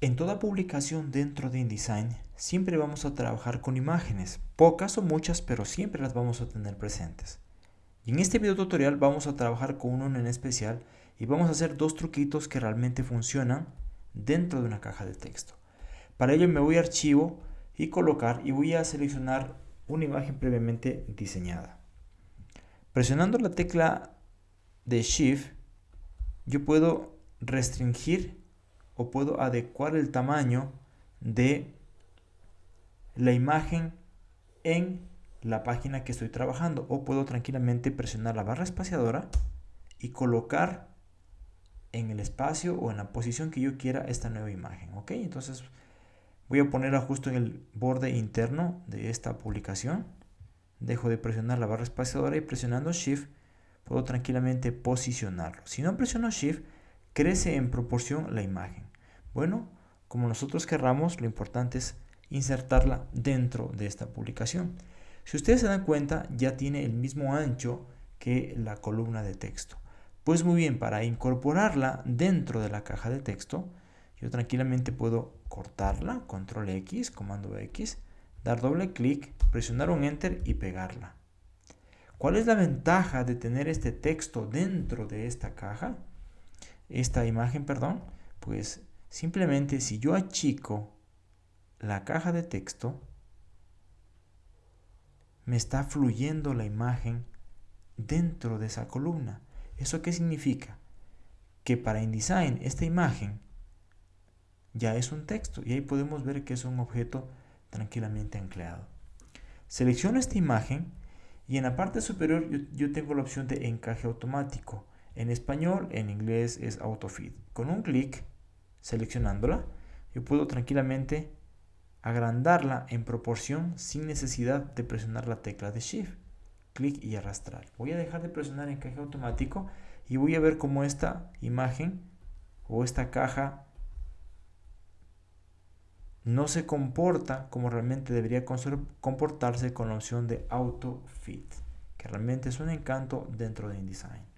En toda publicación dentro de InDesign siempre vamos a trabajar con imágenes, pocas o muchas, pero siempre las vamos a tener presentes. Y en este video tutorial vamos a trabajar con uno en especial y vamos a hacer dos truquitos que realmente funcionan dentro de una caja de texto. Para ello me voy a archivo y colocar y voy a seleccionar una imagen previamente diseñada. Presionando la tecla de Shift yo puedo restringir o puedo adecuar el tamaño de la imagen en la página que estoy trabajando. O puedo tranquilamente presionar la barra espaciadora y colocar en el espacio o en la posición que yo quiera esta nueva imagen ok entonces voy a ponerla justo en el borde interno de esta publicación. Dejo de presionar la barra espaciadora y presionando shift puedo tranquilamente posicionarlo. Si no presiono shift crece en proporción la imagen bueno, como nosotros querramos, lo importante es insertarla dentro de esta publicación. Si ustedes se dan cuenta, ya tiene el mismo ancho que la columna de texto. Pues muy bien, para incorporarla dentro de la caja de texto, yo tranquilamente puedo cortarla, control X, comando X, dar doble clic, presionar un enter y pegarla. ¿Cuál es la ventaja de tener este texto dentro de esta caja? Esta imagen, perdón, pues Simplemente si yo achico la caja de texto, me está fluyendo la imagen dentro de esa columna. ¿Eso qué significa? Que para InDesign esta imagen ya es un texto y ahí podemos ver que es un objeto tranquilamente anclado. Selecciono esta imagen y en la parte superior yo, yo tengo la opción de encaje automático. En español, en inglés es AutoFit. Con un clic seleccionándola, yo puedo tranquilamente agrandarla en proporción sin necesidad de presionar la tecla de Shift. Clic y arrastrar. Voy a dejar de presionar encaje automático y voy a ver cómo esta imagen o esta caja no se comporta como realmente debería comportarse con la opción de Auto Fit, que realmente es un encanto dentro de InDesign.